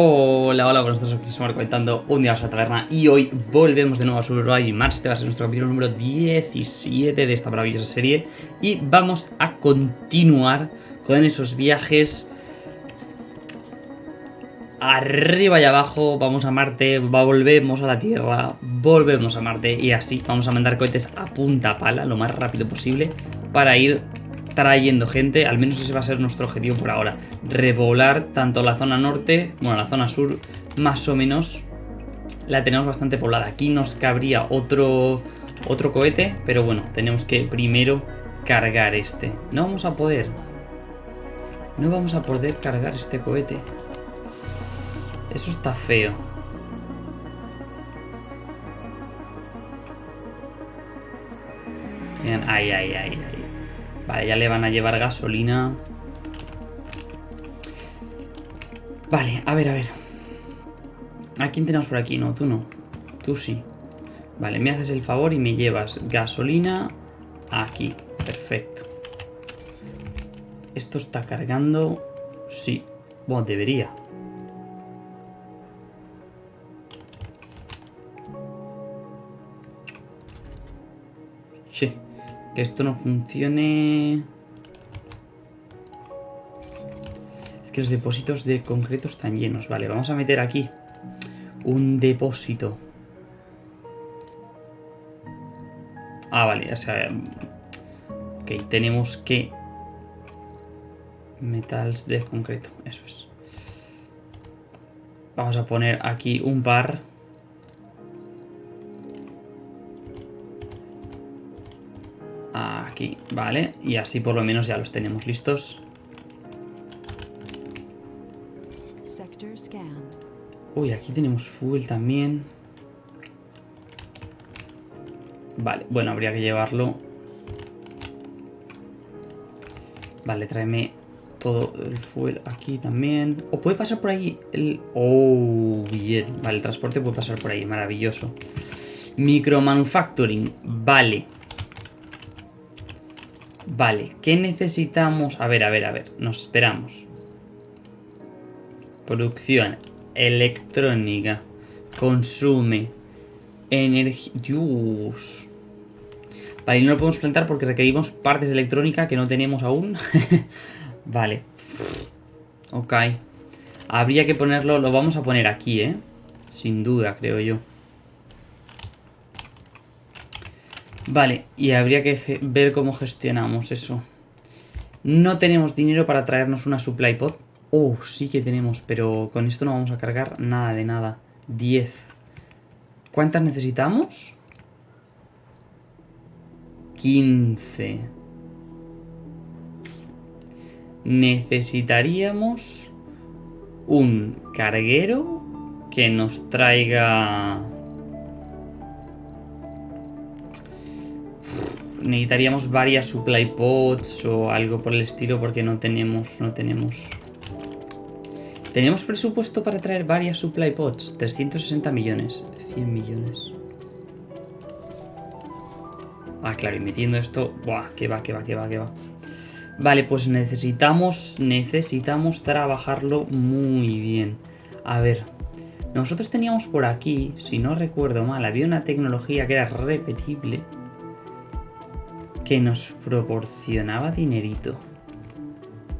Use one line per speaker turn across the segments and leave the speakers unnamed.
Hola, hola, buenos días, aquí somos comentando un día a la taberna y hoy volvemos de nuevo a Survival Mars, este va a ser nuestro capítulo número 17 de esta maravillosa serie y vamos a continuar con esos viajes arriba y abajo, vamos a Marte, volvemos a la Tierra, volvemos a Marte y así vamos a mandar cohetes a punta pala lo más rápido posible para ir trayendo gente, al menos ese va a ser nuestro objetivo por ahora. Repoblar tanto la zona norte, bueno, la zona sur, más o menos la tenemos bastante poblada. Aquí nos cabría otro, otro cohete, pero bueno, tenemos que primero cargar este. No vamos a poder. No vamos a poder cargar este cohete. Eso está feo. Ay, ay, ay, ay. Vale, ya le van a llevar gasolina. Vale, a ver, a ver. ¿A quién tenemos por aquí? No, tú no. Tú sí. Vale, me haces el favor y me llevas gasolina aquí. Perfecto. Esto está cargando. Sí. Bueno, debería. Que esto no funcione... Es que los depósitos de concreto están llenos. Vale, vamos a meter aquí un depósito. Ah, vale, o sea... Ok, tenemos que... Metals de concreto, eso es. Vamos a poner aquí un par Aquí, vale. Y así por lo menos ya los tenemos listos. Uy, aquí tenemos fuel también. Vale, bueno, habría que llevarlo. Vale, tráeme todo el fuel aquí también. ¿O puede pasar por ahí el...? Oh, bien. Vale, el transporte puede pasar por ahí, maravilloso. Micromanufacturing, vale. Vale, ¿qué necesitamos? A ver, a ver, a ver, nos esperamos. Producción electrónica. Consume energía. Vale, no lo podemos plantar porque requerimos partes electrónica que no tenemos aún. vale. Ok. Habría que ponerlo, lo vamos a poner aquí, ¿eh? Sin duda, creo yo. Vale, y habría que ver cómo gestionamos eso. No tenemos dinero para traernos una supply pod. Oh, sí que tenemos, pero con esto no vamos a cargar nada de nada. 10. ¿Cuántas necesitamos? 15. Necesitaríamos un carguero que nos traiga necesitaríamos varias supply pods o algo por el estilo porque no tenemos, no tenemos... Tenemos presupuesto para traer varias supply pods, 360 millones, 100 millones. Ah, claro, y metiendo esto, buah, que va, que va, que va, que va. Vale, pues necesitamos, necesitamos trabajarlo muy bien. A ver, nosotros teníamos por aquí, si no recuerdo mal, había una tecnología que era repetible que nos proporcionaba dinerito.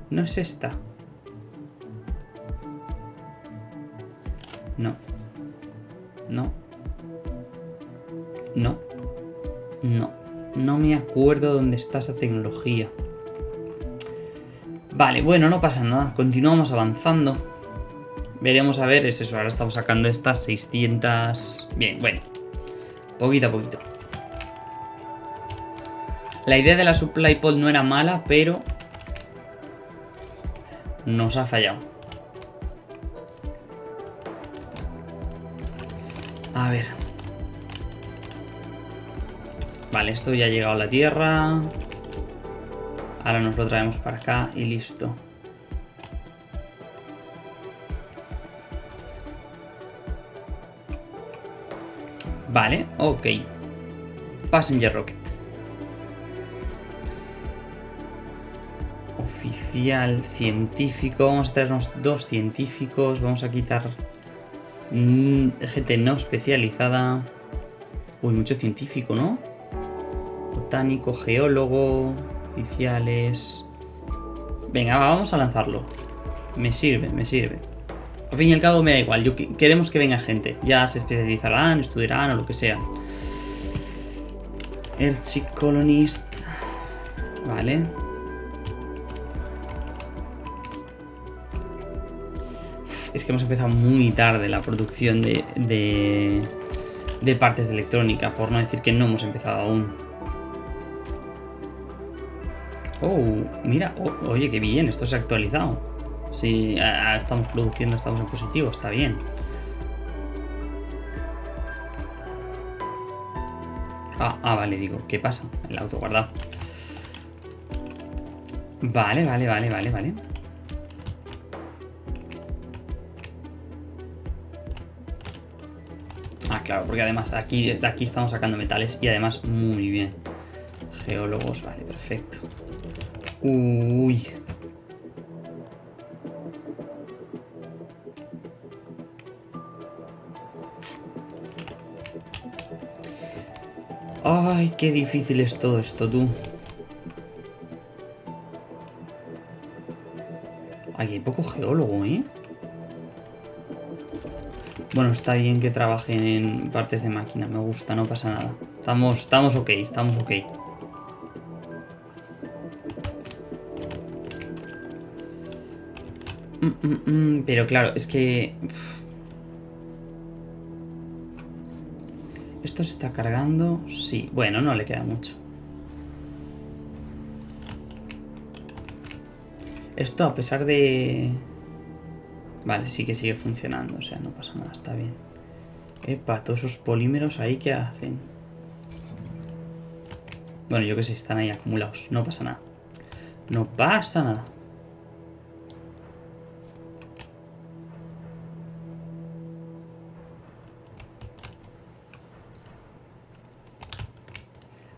¿No es esta? No. No. No. No. No me acuerdo dónde está esa tecnología. Vale, bueno, no pasa nada. Continuamos avanzando. Veremos a ver, es eso. Ahora estamos sacando estas 600... Bien, bueno. Poquito a poquito. La idea de la supply pod no era mala, pero nos ha fallado. A ver. Vale, esto ya ha llegado a la tierra. Ahora nos lo traemos para acá y listo. Vale, ok. Passenger Rocket. Oficial científico. Vamos a traernos dos científicos. Vamos a quitar mm, gente no especializada. Uy, mucho científico, ¿no? Botánico, geólogo, oficiales... Venga, vamos a lanzarlo. Me sirve, me sirve. Al fin y al cabo me da igual. Yo queremos que venga gente. Ya se especializarán, estudiarán o lo que sea. Earthship Colonist. Vale. Es que hemos empezado muy tarde la producción de, de, partes de electrónica, por no decir que no hemos empezado aún. Oh, mira, oye, qué bien, esto se ha actualizado. Si estamos produciendo, estamos en positivo, está bien. Ah, ah, vale, digo, ¿qué pasa? El auto guardado. Vale, vale, vale, vale, vale. Claro, porque además aquí, estamos sacando metales y además muy bien. Geólogos, vale, perfecto. Uy. Ay, qué difícil es todo esto, tú. Aquí hay poco geólogo, ¿eh? Bueno, está bien que trabajen en partes de máquina, me gusta, no pasa nada. Estamos, estamos ok, estamos ok. Mm, mm, mm, pero claro, es que... ¿Esto se está cargando? Sí. Bueno, no le queda mucho. Esto a pesar de... Vale, sí que sigue funcionando, o sea, no pasa nada, está bien. Epa, todos esos polímeros ahí, ¿qué hacen? Bueno, yo que sé, están ahí acumulados, no pasa nada. No pasa nada.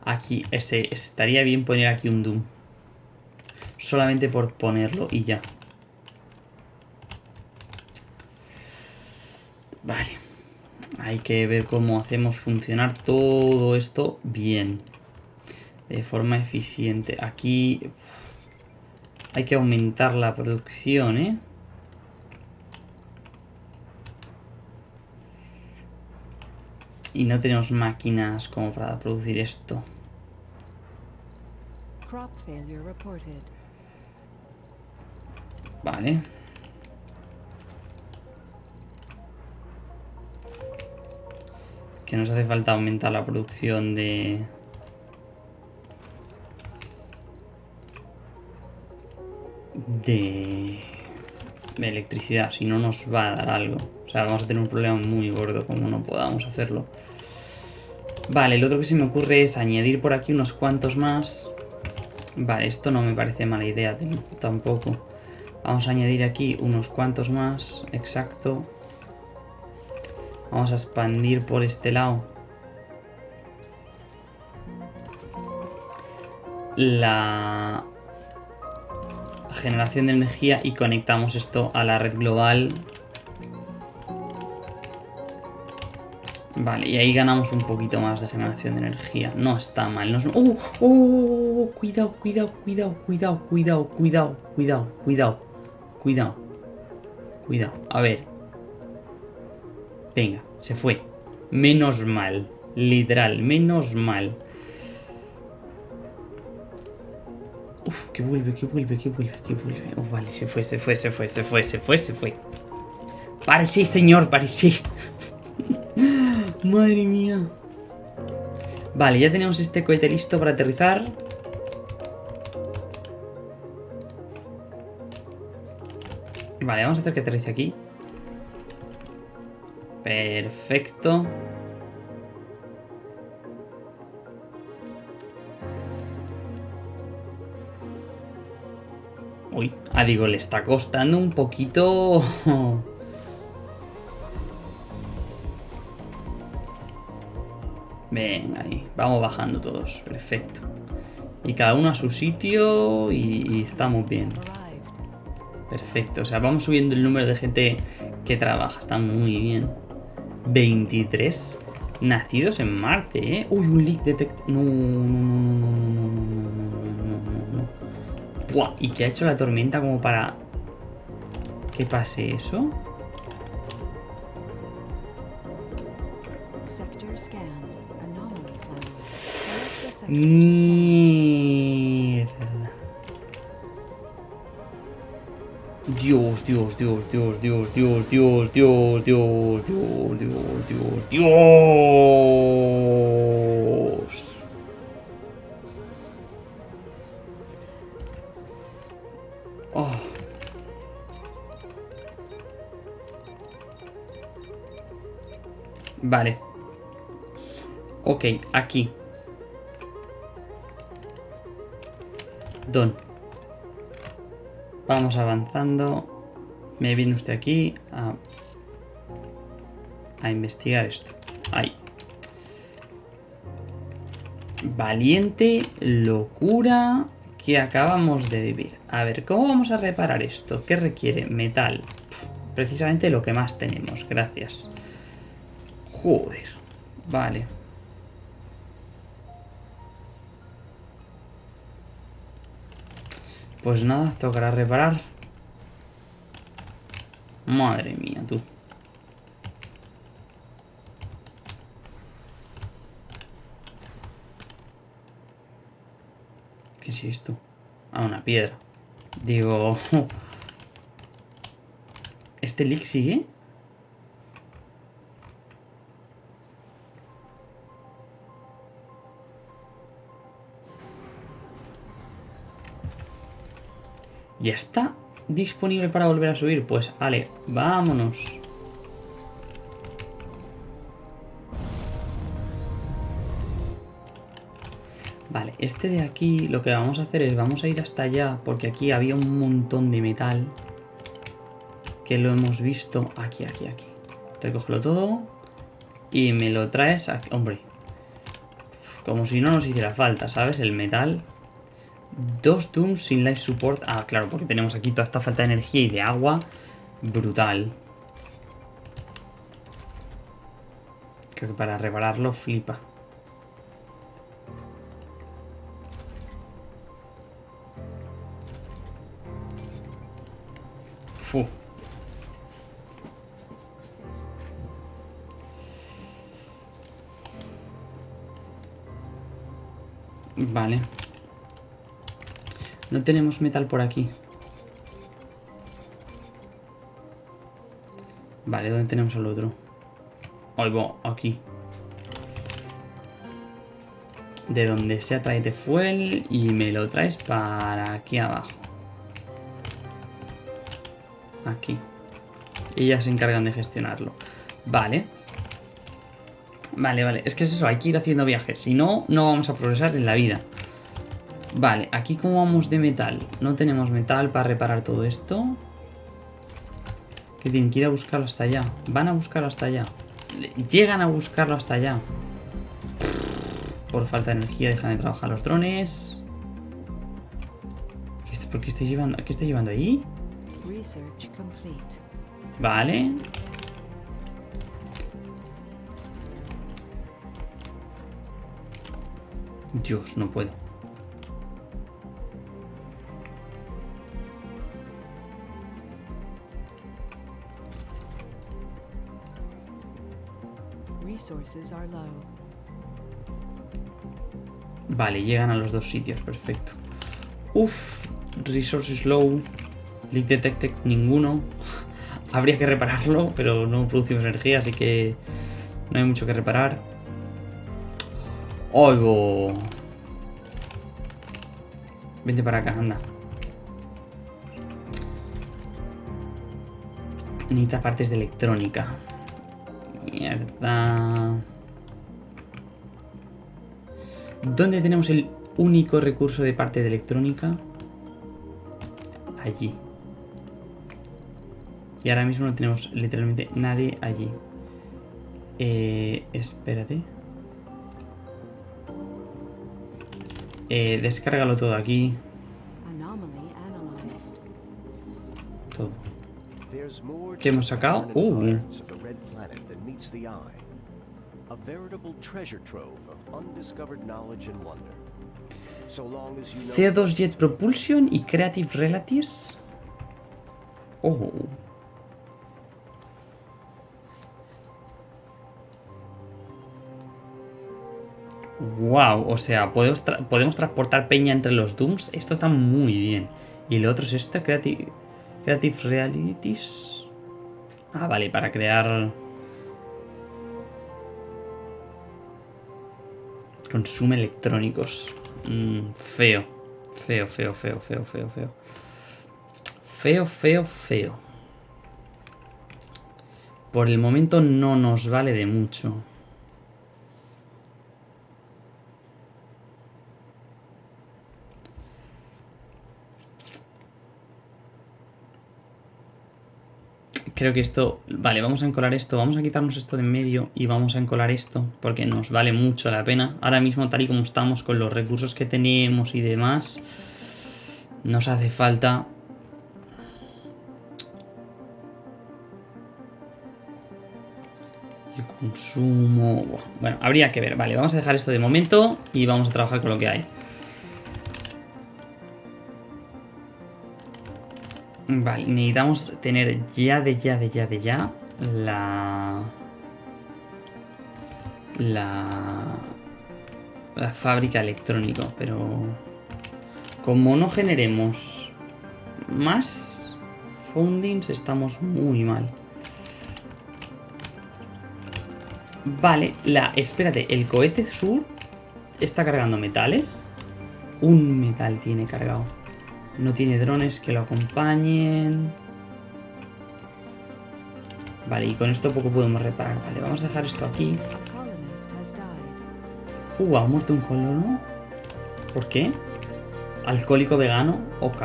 Aquí, ese, estaría bien poner aquí un Doom. Solamente por ponerlo y ya. Vale. Hay que ver cómo hacemos funcionar todo esto bien. De forma eficiente. Aquí hay que aumentar la producción, ¿eh? Y no tenemos máquinas como para producir esto. Vale. Que nos hace falta aumentar la producción de... De... de electricidad, si no nos va a dar algo. O sea, vamos a tener un problema muy gordo como no podamos hacerlo. Vale, lo otro que se me ocurre es añadir por aquí unos cuantos más. Vale, esto no me parece mala idea tampoco. Vamos a añadir aquí unos cuantos más, exacto. Vamos a expandir por este lado. La generación de energía y conectamos esto a la red global Vale, y ahí ganamos un poquito más de generación de energía. No está mal. No ¡Uh! ¡Uh! Cuidado, cuidado, cuidado, cuidado, cuidado, cuidado, cuidado, cuidado, cuidado. Cuidado. A ver. Venga, se fue. Menos mal. Literal, menos mal. Uf, que vuelve, que vuelve, que vuelve, que vuelve. Oh, vale, se fue, se fue, se fue, se fue, se fue, se fue. Parece, señor, parece. Madre mía. Vale, ya tenemos este cohete listo para aterrizar. Vale, vamos a hacer que aterrice aquí. Perfecto. Uy, ah, digo, le está costando un poquito... Venga, ahí. Vamos bajando todos. Perfecto. Y cada uno a su sitio y, estamos bien. Perfecto, o sea, vamos subiendo el número de gente que trabaja, está muy bien. 23 nacidos en Marte, ¿eh? Uy, un leak detect... No, no, no, no, no, no, no, Buah, ¿y qué ha hecho la tormenta como para que pase eso? Mierda. Dios, Dios, Dios, Dios, Dios, Dios, Dios, Dios, Dios, Dios, Dios, Dios, Dios. Oh. Vale. Ok, aquí. Don. Vamos avanzando. Me viene usted aquí a, a investigar esto. Ahí. Valiente locura que acabamos de vivir. A ver, ¿cómo vamos a reparar esto? ¿Qué requiere? Metal. Precisamente lo que más tenemos. Gracias. Joder. Vale. Pues nada, tocará reparar. Madre mía, tú. ¿Qué es esto? Ah, una piedra. Digo... ¿Este leak sigue? ¿Ya está disponible para volver a subir? Pues, vale, vámonos. Vale, este de aquí lo que vamos a hacer es, vamos a ir hasta allá, porque aquí había un montón de metal que lo hemos visto aquí, aquí, aquí. Recógelo todo y me lo traes aquí. Hombre, como si no nos hiciera falta, ¿sabes? El metal Dos Dooms sin life support. Ah, claro, porque tenemos aquí toda esta falta de energía y de agua. Brutal. Creo que para repararlo flipa. Fu. Vale. No tenemos metal por aquí. Vale, ¿dónde tenemos el otro? Ahí aquí. De donde sea, tráete fuel y me lo traes para aquí abajo. Aquí. Y ya se encargan de gestionarlo. Vale. Vale, vale. Es que es eso, hay que ir haciendo viajes. Si no, no vamos a progresar en la vida. Vale, aquí cómo vamos de metal. No tenemos metal para reparar todo esto. Que tienen que ir a buscarlo hasta allá. Van a buscarlo hasta allá. Llegan a buscarlo hasta allá. Por falta de energía dejan de trabajar los drones. ¿Por qué estáis llevando, qué estáis llevando ahí? Vale. Dios, no puedo. Vale, llegan a los dos sitios, perfecto. Uf, resources low, leak detected, ninguno. Habría que repararlo, pero no producimos energía, así que no hay mucho que reparar. Oigo. Vente para acá, anda. Necesita partes de electrónica. Mierda. ¿Dónde tenemos el único recurso de parte de electrónica? Allí. Y ahora mismo no tenemos literalmente nadie allí. Eh, espérate. Eh, descárgalo todo aquí. todo. ¿Qué hemos sacado? Uh. CO2 Jet Propulsion y Creative Relatives. Oh. Wow, o sea, podemos, podemos transportar peña entre los Dooms. Esto está muy bien. Y lo otro es esto, Creative, Creative Realities. Ah, vale, para crear... Consume electrónicos. Mm, feo. Feo, feo, feo, feo, feo, feo. Feo, feo, feo. Por el momento no nos vale de mucho. Creo que esto... Vale, vamos a encolar esto. Vamos a quitarnos esto de en medio y vamos a encolar esto. Porque nos vale mucho la pena. Ahora mismo, tal y como estamos, con los recursos que tenemos y demás... Nos hace falta... El consumo... Bueno, habría que ver. Vale, vamos a dejar esto de momento y vamos a trabajar con lo que hay. Vale, necesitamos tener ya de ya de ya de ya la... La... La fábrica electrónica, pero... Como no generemos más fundings, estamos muy mal. Vale, la... Espérate, el cohete sur está cargando metales. Un metal tiene cargado. No tiene drones que lo acompañen. Vale, y con esto poco podemos reparar. Vale, vamos a dejar esto aquí. Uh, ha muerto un colono. ¿Por qué? Alcohólico vegano. Ok.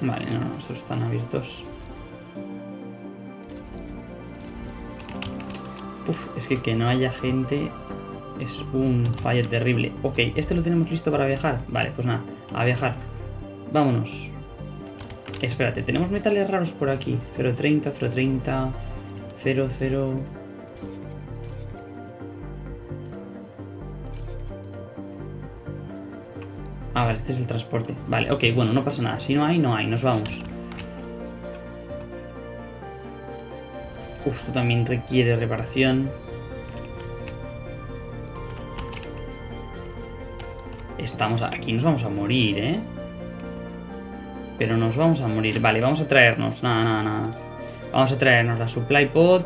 Vale, no, no, estos están abiertos. Uf, es que que no haya gente es un fallo terrible. Ok, ¿este lo tenemos listo para viajar? Vale, pues nada, a viajar. Vámonos. Espérate, tenemos metales raros por aquí. 0.30, 0.30, 0.0... Ah, vale, este es el transporte. Vale, ok, bueno, no pasa nada. Si no hay, no hay. Nos vamos. Uf, esto también requiere reparación. Estamos aquí, nos vamos a morir, ¿eh? Pero nos vamos a morir. Vale, vamos a traernos. Nada, nada, nada. Vamos a traernos la supply pod.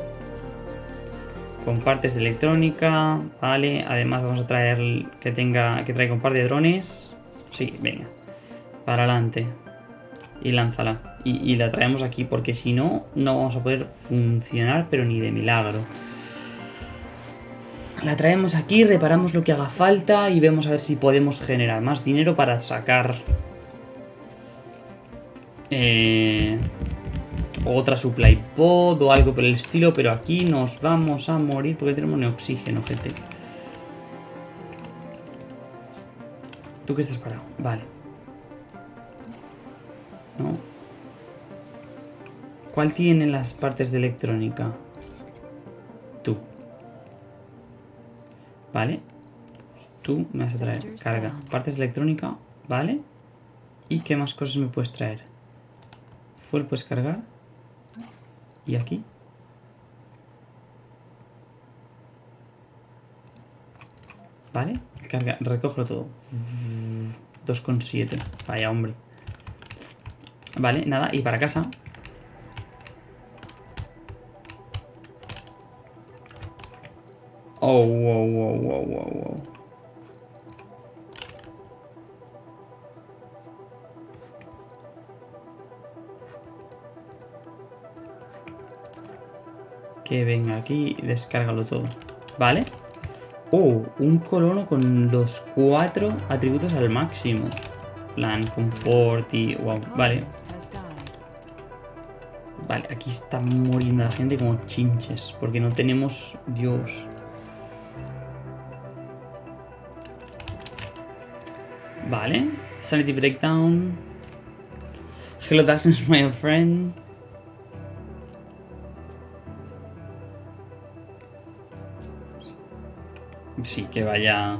Con partes de electrónica. Vale. Además vamos a traer que tenga. Que traiga un par de drones. Sí, venga. Para adelante. Y lánzala. Y, y la traemos aquí. Porque si no, no vamos a poder funcionar. Pero ni de milagro. La traemos aquí, reparamos lo que haga falta y vemos a ver si podemos generar más dinero para sacar eh, otra supply pod o algo por el estilo, pero aquí nos vamos a morir porque tenemos ni oxígeno, gente. ¿Tú qué estás parado? Vale. ¿No? ¿Cuál tiene las partes de electrónica? Tú. ¿Vale? tú me vas a traer carga. Partes de electrónica, ¿vale? ¿Y qué más cosas me puedes traer? Fuel puedes cargar. Y aquí. ¿Vale? Carga, recojo todo. 2,7. Vaya, hombre. Vale, nada. Y para casa. Oh, wow, wow, wow, wow, wow. Que venga aquí y descárgalo todo. ¿Vale? Oh, un colono con los cuatro atributos al máximo. Plan, confort y... Wow, vale. Vale, aquí está muriendo la gente como chinches. Porque no tenemos... Dios. Vale. Sanity Breakdown. Hello Darkness, my friend. Sí, que vaya...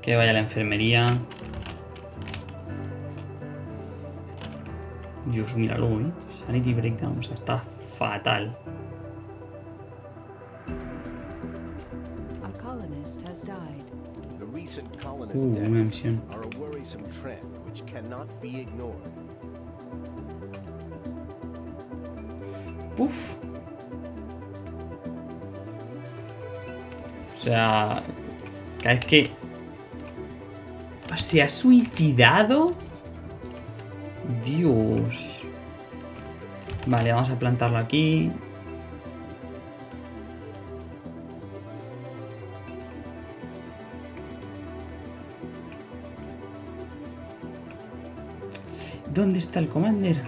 Que vaya a la enfermería. Dios, míralo, ¿eh? Sanity Breakdown, o sea, está fatal. Uh, una misión.
are a worrisome trend which cannot be ignored.
Puf. O sea, vez que se ha suicidado. Dios. Vale, vamos a plantarlo aquí. ¿Dónde está el commander?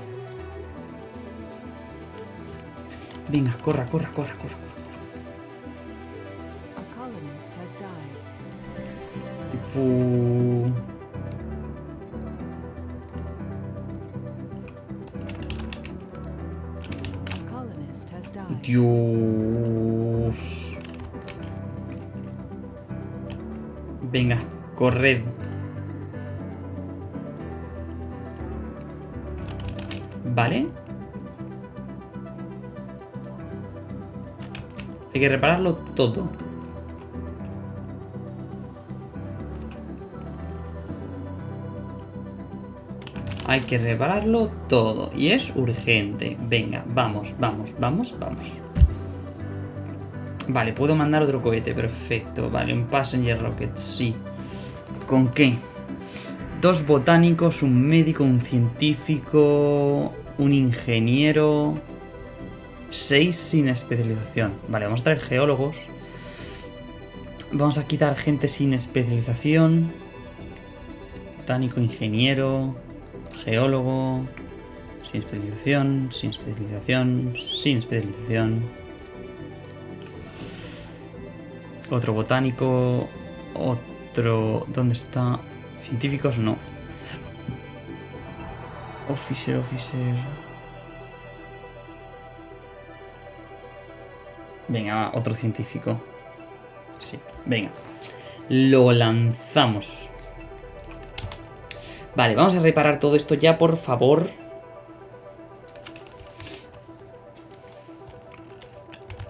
Venga, corra, corra, corra, corra. Dios. Venga, corred. Vale. Hay que repararlo todo. Hay que repararlo todo. Y es urgente. Venga, vamos, vamos, vamos, vamos. Vale, puedo mandar otro cohete. Perfecto. Vale, un passenger rocket. Sí. ¿Con qué? Dos botánicos, un médico, un científico, un ingeniero... Seis sin especialización. Vale, vamos a traer geólogos. Vamos a quitar gente sin especialización. Botánico, ingeniero, geólogo, sin especialización, sin especialización, sin especialización. Otro botánico, otro... ¿Dónde está? Científicos no. Officer, officer. Venga, otro científico. Sí, venga. Lo lanzamos. Vale, vamos a reparar todo esto ya, por favor.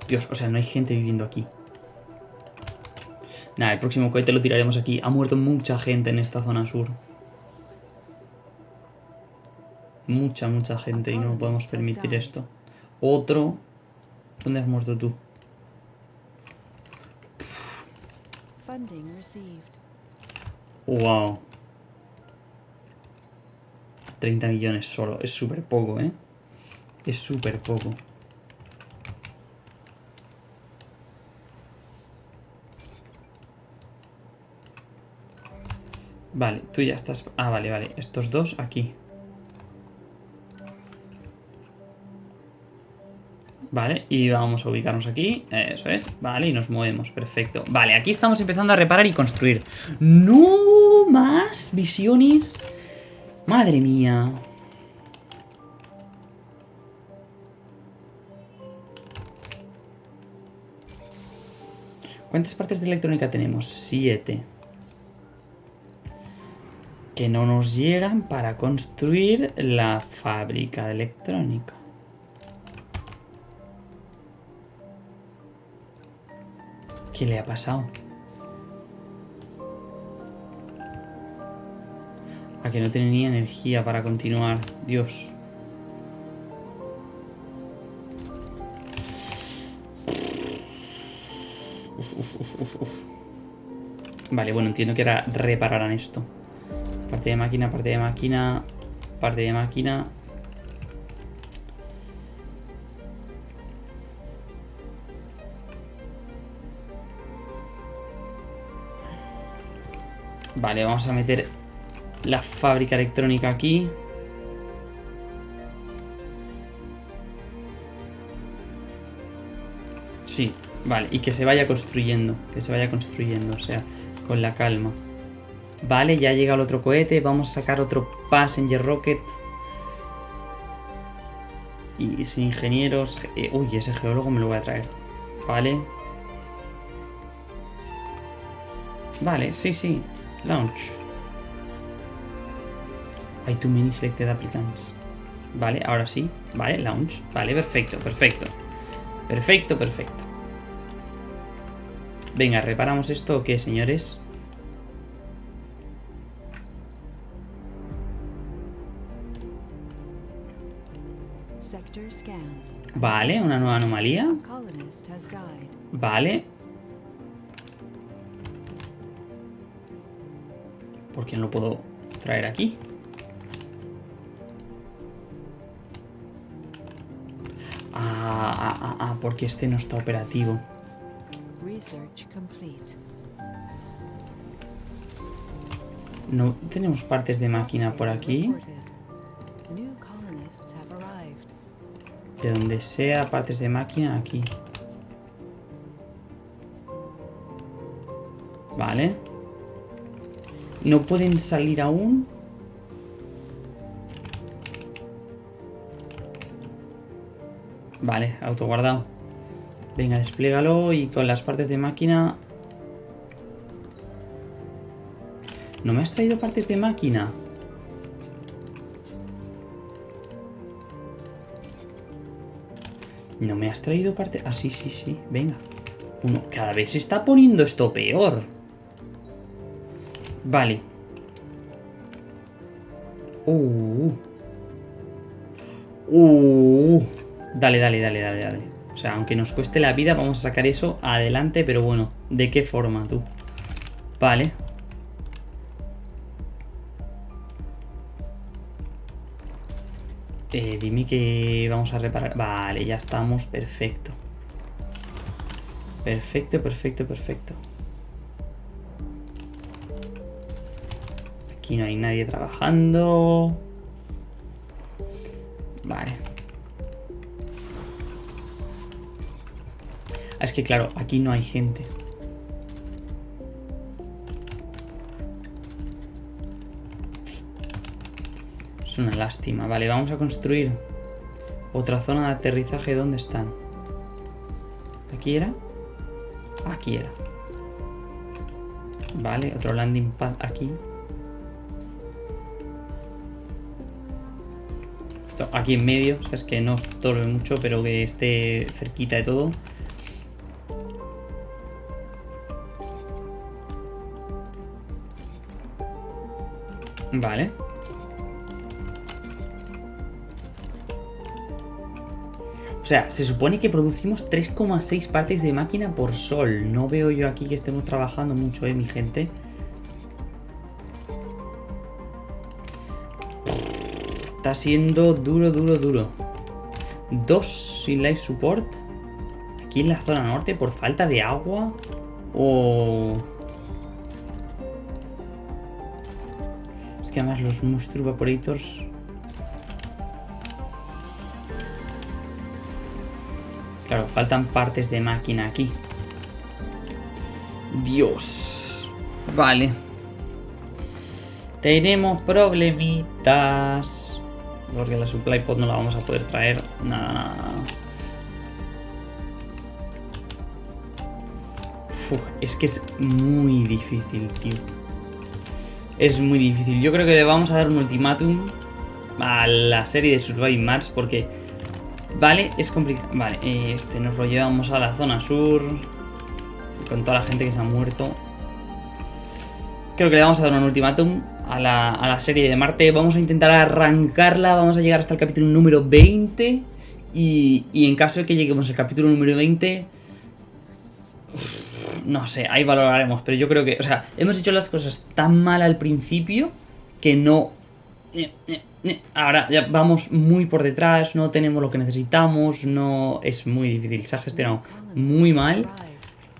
Dios, o sea, no hay gente viviendo aquí. Nada, el próximo cohete lo tiraremos aquí. Ha muerto mucha gente en esta zona sur. Mucha, mucha gente y no podemos permitir esto. Otro. ¿Dónde has muerto tú? Wow. 30 millones solo. Es súper poco, ¿eh? Es súper poco. Vale, tú ya estás... Ah, vale, vale. Estos dos aquí. Vale, y vamos a ubicarnos aquí. Eso es. Vale, y nos movemos. Perfecto. Vale, aquí estamos empezando a reparar y construir. ¡No más visiones! Madre mía. ¿Cuántas partes de electrónica tenemos? Siete. Que no nos llegan para construir la fábrica de electrónica. ¿Qué le ha pasado? A que no tiene ni energía para continuar. Dios. Vale, bueno, entiendo que ahora repararán esto. Parte de máquina, parte de máquina, parte de máquina. Vale, vamos a meter la fábrica electrónica aquí. Sí, vale, y que se vaya construyendo, que se vaya construyendo, o sea, con la calma. Vale, ya llega el otro cohete, vamos a sacar otro Passenger Rocket. Y sin ingenieros... eh, uy, ese geólogo me lo voy a traer. Vale. Vale, sí, sí. Launch. Hay too many selected applicants. Vale, ahora sí. Vale, launch. Vale, perfecto, perfecto. Perfecto, perfecto. Venga, ¿reparamos esto o qué, señores? Vale, una nueva anomalía. Vale. ¿Por qué no lo puedo traer aquí? Ah, porque este no está operativo. No tenemos partes de máquina por aquí. De donde sea partes de máquina, aquí. Vale. No pueden salir aún. Vale, autoguardado. Venga, desplégalo y con las partes de máquina... ¿No me has traído partes de máquina? ¿No me has traído parte...? Ah, sí, sí, sí. Venga. Uno. Cada vez se está poniendo esto peor. Vale. Uh. Uh. Dale, dale, dale, dale, dale. O sea, aunque nos cueste la vida, vamos a sacar eso adelante, pero bueno, ¿de qué forma tú? Vale. Eh, dime que vamos a reparar. Vale, ya estamos. Perfecto. Perfecto, perfecto, perfecto. Aquí no hay nadie trabajando. Que claro, aquí no hay gente. Es una lástima. Vale, vamos a construir otra zona de aterrizaje. ¿Dónde están? ¿Aquí era? Aquí era. Vale, otro landing pad aquí. Aquí en medio, o es que no estorbe mucho, pero que esté cerquita de todo. Vale. O sea, se supone que producimos 3,6 partes de máquina por sol. No veo yo aquí que estemos trabajando mucho, eh, mi gente. Está siendo duro, duro, duro. Dos sin life support. Aquí en la zona norte por falta de agua. O... que además los Monster Evaporators... Claro, faltan partes de máquina aquí. Dios. Vale. Tenemos problemitas. Porque la supply pod no la vamos a poder traer. Nada, nada, es que es muy difícil, tío. Es muy difícil. Yo creo que le vamos a dar un ultimátum a la serie de Survive Mars porque... Vale, es complicado. Vale, este nos lo llevamos a la zona sur. Con toda la gente que se ha muerto. Creo que le vamos a dar un ultimátum a la, a la serie de Marte. Vamos a intentar arrancarla. Vamos a llegar hasta el capítulo número 20. Y, y en caso de que lleguemos al capítulo número 20... No sé, ahí valoraremos. Pero yo creo que... O sea, hemos hecho las cosas tan mal al principio que no... Ahora ya vamos muy por detrás, no tenemos lo que necesitamos, no es muy difícil, se ha gestionado muy mal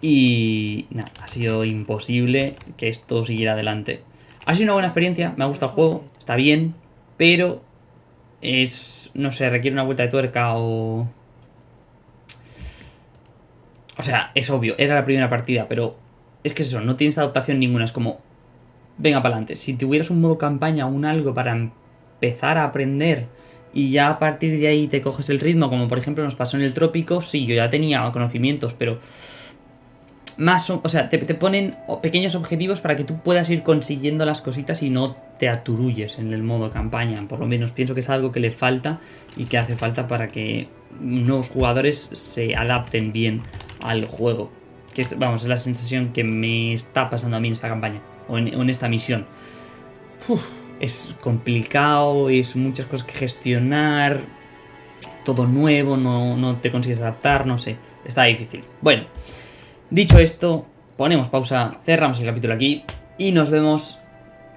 Y nada, ha sido imposible que esto siguiera adelante. Ha sido una buena experiencia, me ha gustado el juego, está bien, pero es, no sé, requiere una vuelta de tuerca o... O sea, es obvio, era la primera partida, pero es que es eso, no tienes adaptación ninguna, es como, venga para adelante. Si tuvieras un modo campaña o un algo para empezar a aprender y ya a partir de ahí te coges el ritmo, como por ejemplo nos pasó en el trópico, sí, yo ya tenía conocimientos, pero más, o o sea, te, te ponen pequeños objetivos para que tú puedas ir consiguiendo las cositas y no te aturulles en el modo campaña. Por lo menos pienso que es algo que le falta y que hace falta para que nuevos jugadores se adapten bien al juego. Que es, vamos, es la sensación que me está pasando a mí en esta campaña o en, esta misión. Es complicado, es muchas cosas que gestionar, todo nuevo, no, no te consigues adaptar, no sé, está difícil. Bueno, dicho esto, ponemos pausa, cerramos el capítulo aquí y nos vemos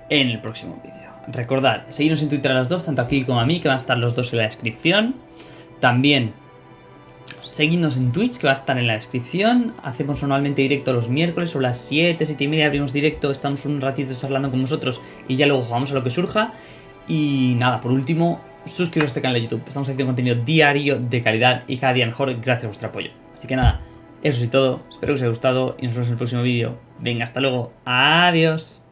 en el próximo vídeo. Recordad, seguidnos en Twitter a los dos, tanto aquí como a mí, que van a estar los dos en la descripción. También seguidnos en Twitch, que va a estar en la descripción. Hacemos normalmente directo los miércoles, sobre las 7, 7 y media abrimos directo, estamos un ratito charlando con vosotros y ya luego jugamos a lo que surja. Y nada, por último, suscribiros a este canal de YouTube. Estamos haciendo contenido diario de calidad y cada día mejor gracias a vuestro apoyo. Así que nada, eso es todo. Espero que os haya gustado y nos vemos en el próximo vídeo. Venga, hasta luego. Adiós.